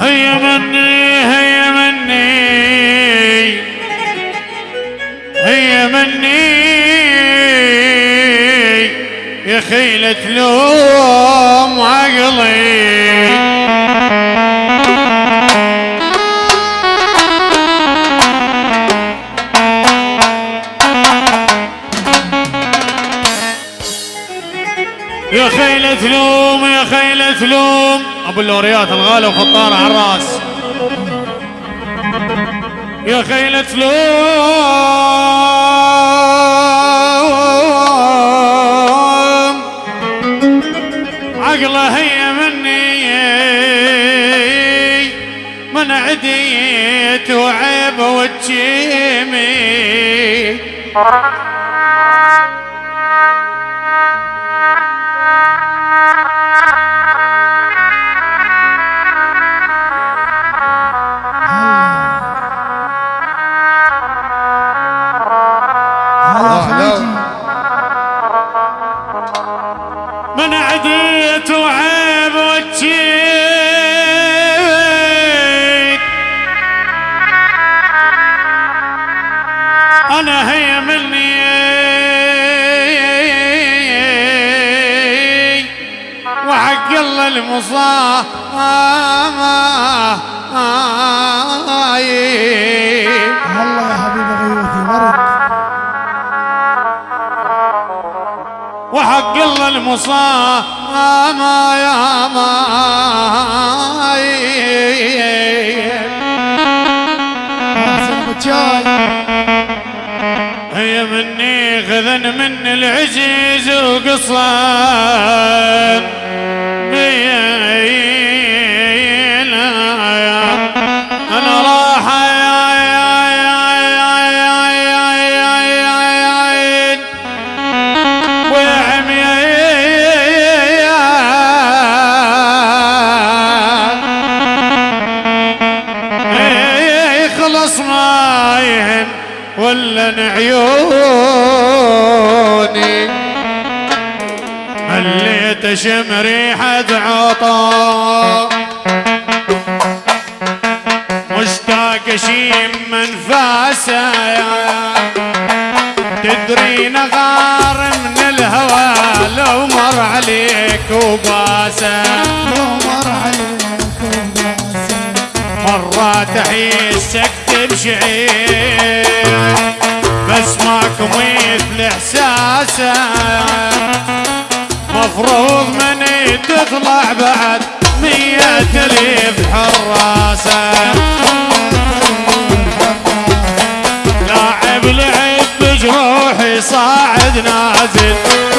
هيا مني هيا مني. هيا مني. يا خيلة لوم عقلي. يا خيلة لوم يا خيلة لوم أبو اللوريات الغالي وخطاره على الراس. يا خيلة لوم عقله هي مني من عديت وعيب وتشيمي. المصاب يا ماي هي مني خذن من العزيز وقصان اشم ريحة عطا. مشتاق اشيم منفاسه تدري نغار من الهوى لو مر عليك وباسه لو مر عليك وباسم مرات احسك تبشعير بس ماكو مثل احساسه مفروض من تطلع بعد مية الف حراسة. لاعب لعب بجروحي صاعد نازل.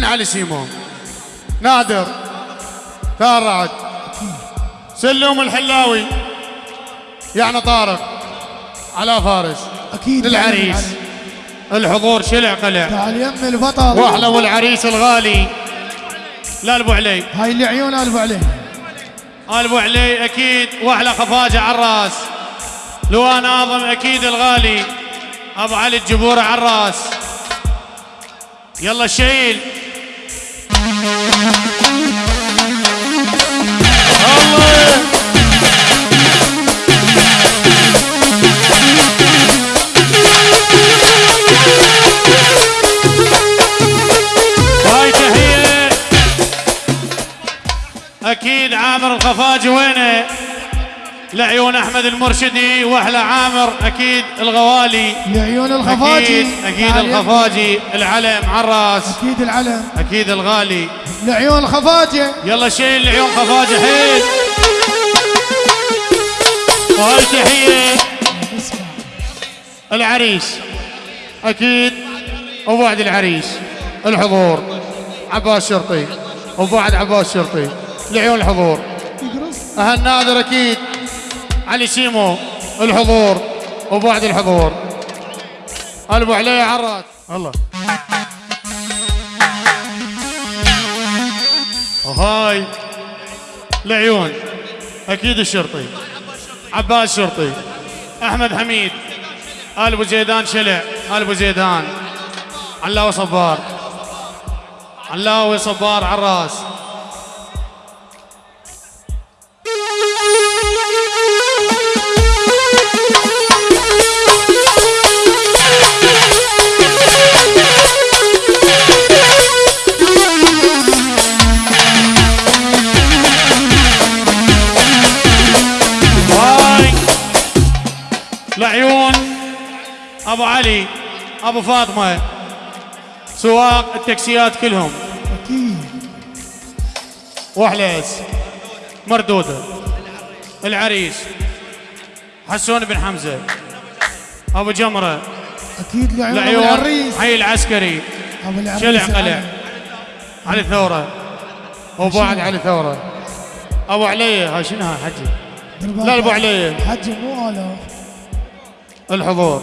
من علي سيمون. نادر ثار رعد سلوم الحلاوي يعني طارق على فارس أكيد للعريس. الحضور شلع قلع. تعال يم البطل. وأحلى والعريس الغالي. لا أبو علي. هاي اللي عيون الف عليه أبو علي أكيد وأحلى خفاجة على الرأس. لواء ناظم أكيد الغالي. أبو علي الجبوره على الرأس. يلا شيل أكيد عامر الخفاجي وينه؟ لعيون أحمد المرشدي واحلى عامر أكيد الغوالي. لعيون الخفاجي. أكيد يم. الخفاجي. العلم على الرأس. أكيد العلم. أكيد الغالي. لعيون الخفاجي. يلا شيل لعيون خفاجي حيل. وهاي تحية. العريس. أكيد. وبعد العريس. الحضور. عباس شرطي وبعد عباس شرطي لعيون الحضور. أهل نادر أكيد. علي سيمو الحضور وبعد الحضور. ابو علي عراس الله. وهاي لعيون. أكيد الشرطي. عباس شرطي. أحمد حميد. ال ابو زيدان شلع. ال ابو زيدان. علاوي صبار. علاوي صبار عراس. لعيون أبو علي أبو فاطمة سواق التاكسيات كلهم. أكيد. وحليس مردودة العريس حسون بن حمزة أبو جمرة. أكيد لعيون أبو العريس. حي العسكري. أبو العريس شلع قلع. علي. ثوره وبعد علي ثوره أبو علي هاي شنو حجي. لا أبو علي. حجي مو الاف الحضور.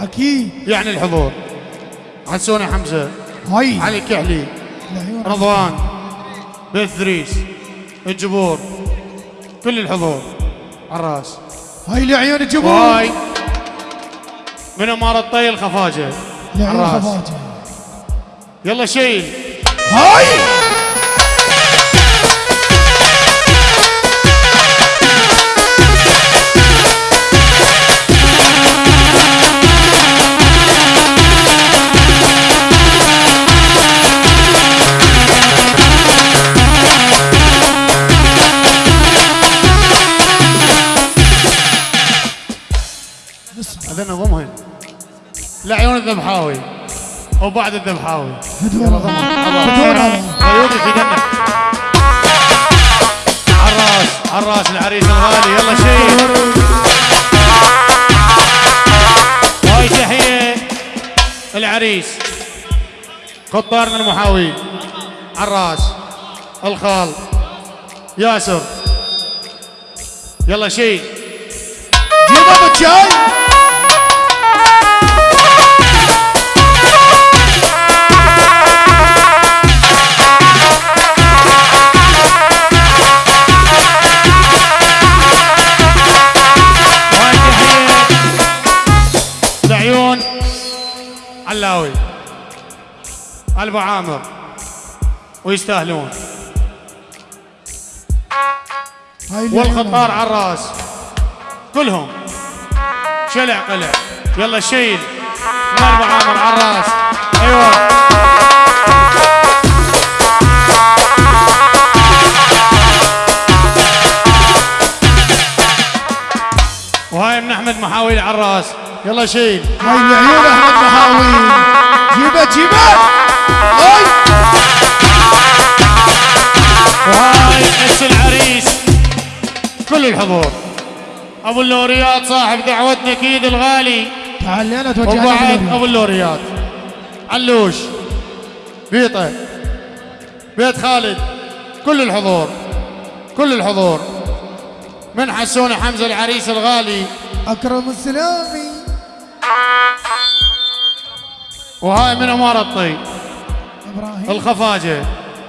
أكيد. يعني الحضور. حسوني حمزة. هاي. علي. كحلي رضوان. بيت ثريس الجبور. كل الحضور. على الرأس. هاي لعيون الجبور. وهاي من أمارة طي الخفاجة على لعيون الرأس. الخفاجي يلا شيل. هاي. اذن ضمهن لعيون الذبحاوي. وبعد الذبحاوي. هدوء على عيوني في دمك عراس عراس العريس الغالي. يلا شيل. هاي تحية العريس. قطارنا المحاوي. عراس الخال. ياسر. يلا شيل. جيب أبو الشاي. البو عامر ويستاهلون. والخطار على الرأس. كلهم. شلع قلع. يلا شيل. من البو عامر على الرأس. أيوه. وهاي من أحمد محاويل على الرأس. يلا شيل. هاي لعيون أحمد محاويل. جيبه جيبه. وهاي اس العريس كل الحضور. أبو اللوريات صاحب دعوتنا أكيد الغالي. تعال أنا توجه وبعد لك أبو اللوريات. علوش بيطة بيت خالد كل الحضور كل الحضور. من حسون حمزة العريس الغالي. أكرم السلامي. وهاي من أمارة الطي. إبراهيم. الخفاجة.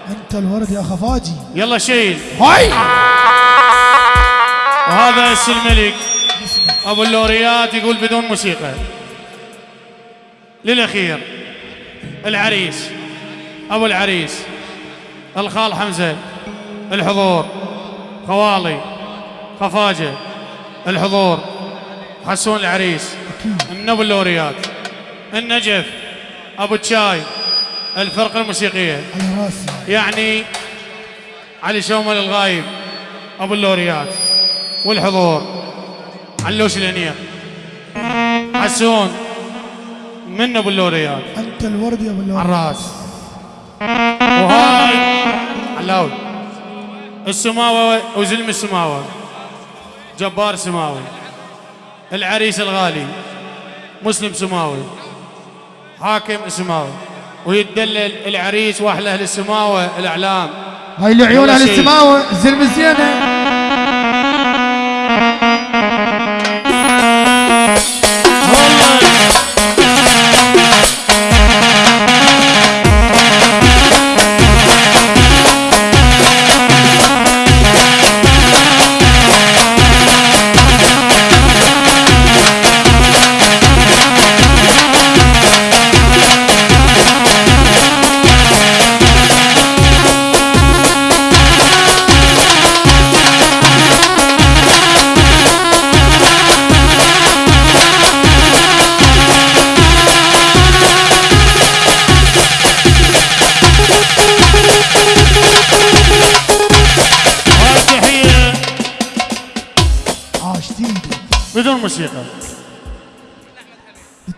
أنت الورد يا خفاجي. يلا شيل. هاي. وهذا أس الملك. أبو اللوريات يقول بدون موسيقى. للأخير. العريس. أبو العريس. الخال حمزة. الحضور. خوالي. خفاجة. الحضور. حسون العريس. من أبو اللوريات. النجف. أبو الشاي على راسي يعني علي شومل الغايب أبو اللوريات والحضور علوش الأنيق حسون من أبو اللوريات؟ أنت الورد يا أبو اللوري على الراس وهاي علاوي. السماوة وزلم السماوة. جبار سماوي. العريس الغالي. مسلم سماوي. حاكم سماوي. ويتدلل العريس واحلى أهل السماوة الأعلام هاي العيون يلا على شيل. السماوة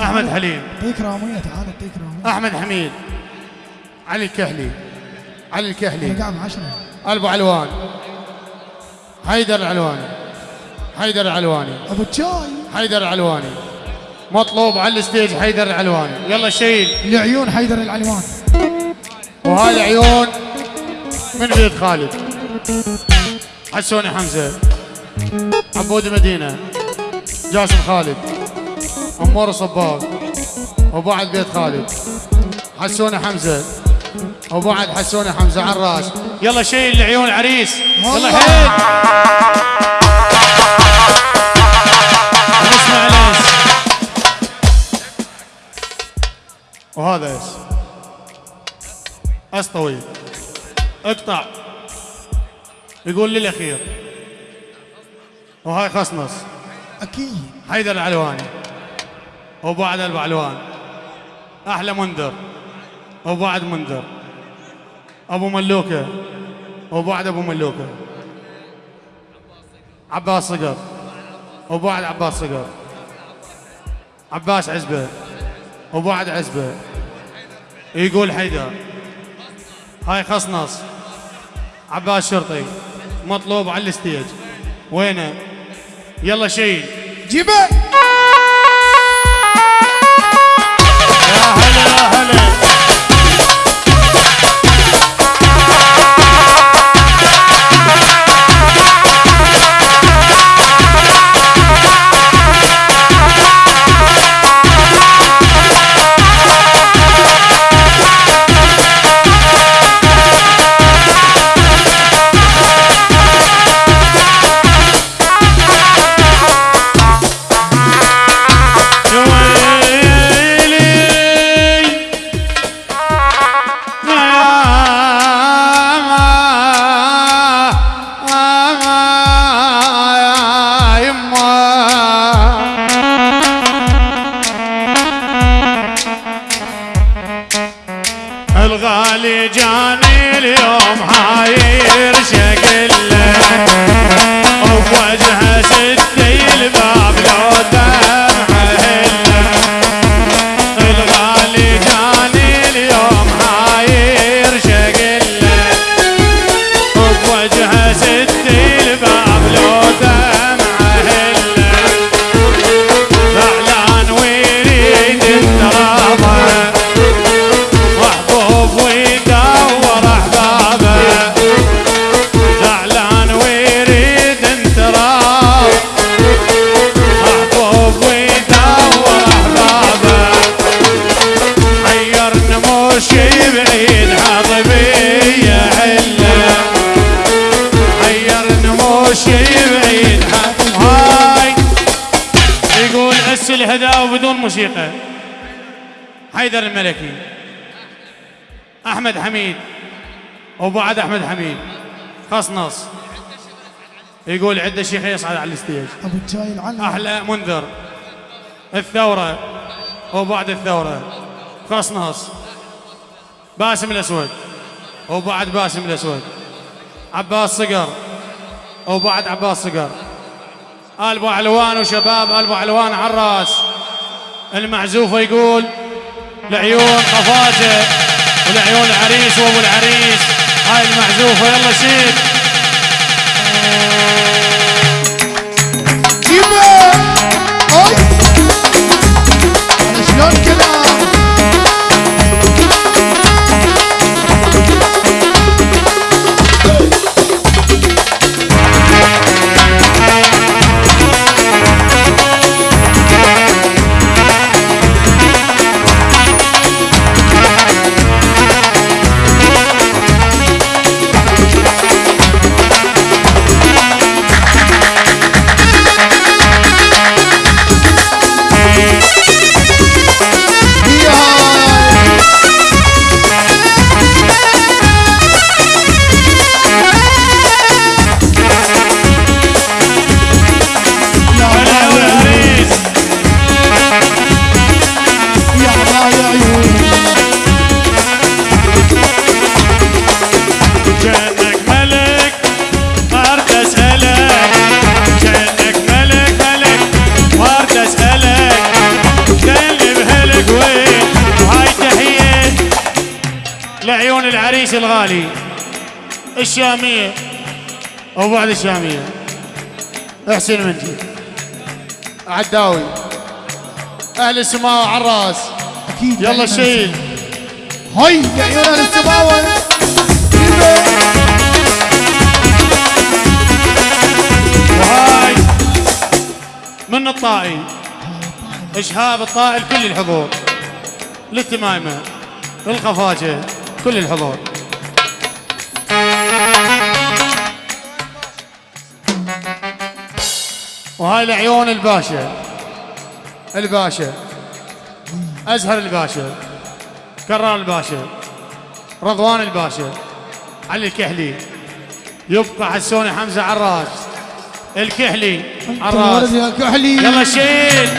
أحمد حليم. يعطيك رامية تعال يعطيك رامية أحمد حميد. علي الكحلي علي الكحلي قاعد عشرة أبو علوان. حيدر العلواني. حيدر العلواني. أبو الشاي حيدر العلواني. مطلوب على الستيج حيدر العلواني. يلا شيل. العيون حيدر العلوان وهاي العيون من بيت خالد. حسوني حمزة. عبود مدينة. جاسم خالد. أمور صباغ وبعد بيت خالد. حسوني حمزة. وبعد حسوني حمزة على الرأس. يلا شيل العيون عريس يلا. حيل نسمع الانس وهذا اس اس طويل اقطع. يقول لي الاخير وهاي خصنص. أكيد. حيدر العلواني وبعد البعلوان أحلى منذر. وبعد منذر. أبو ملوكة. وبعد أبو ملوكة. عباس صقر. وبعد عباس صقر. عباس عزبة. وبعد عزبة. يقول حيدر. هاي خصنص عباس شرطي. مطلوب على الستيج. وينه؟ يلا شيل. جيبه! وشيبين هاي. يقول أسل هدا وبدون موسيقى. حيدر الملكي. أحمد حميد. وبعد أحمد حميد. خصنص يقول عده شيخ يصعد على الستيج. أبو الجاي أحلى منذر. الثورة. وبعد الثورة. خصنص باسم الأسود. وبعد باسم الأسود. عباس صقر. وبعد عباس صقر ابو علوان وشباب ابو علوان عراس المعزوفه يقول لعيون خفاجه ولعيون العريس وأبو العريس. هاي المعزوفة يلا شيل. جيبه اي شلون كلام؟ العريس الغالي الشامية وبعد الشامية. احسن منجي عداوي. أهل السماء عراس أكيد. يلا شيل. هاي. يا أهل السماوه جيبه وهاي. من الطائي؟ إشهاب الطائي لكل الحضور. للتمايمه للخفاجة كل الحضور. وهاي لعيون الباشا. الباشا. أزهر الباشا. كرار الباشا. رضوان الباشا. علي الكحلي. يبقى حسوني حمزة عراس. الكحلي. عراس. يا كحلي. يلا شيل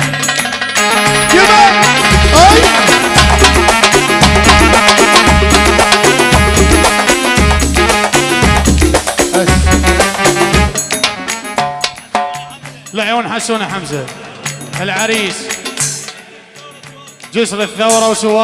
اي لعيون حسوني حمزة العريس. جسر الثورة وسوار.